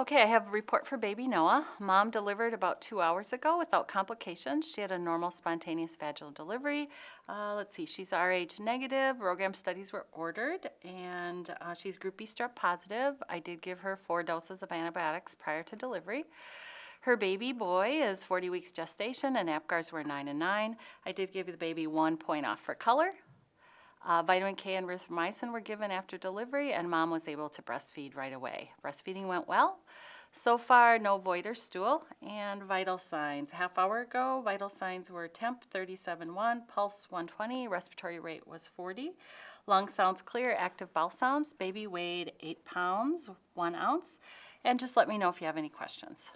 Okay, I have a report for baby Noah. Mom delivered about two hours ago without complications. She had a normal spontaneous vaginal delivery. Uh, let's see, she's RH negative. RhoGAM studies were ordered, and uh, she's Group B strep positive. I did give her four doses of antibiotics prior to delivery. Her baby boy is 40 weeks gestation, and APGARs were 9 and 9. I did give the baby one point off for color. Uh, vitamin K and erythromycin were given after delivery, and mom was able to breastfeed right away. Breastfeeding went well. So far, no void or stool. And vital signs. Half hour ago, vital signs were temp 37.1, pulse 120, respiratory rate was 40. Lung sounds clear, active bowel sounds. Baby weighed 8 pounds, 1 ounce. And just let me know if you have any questions.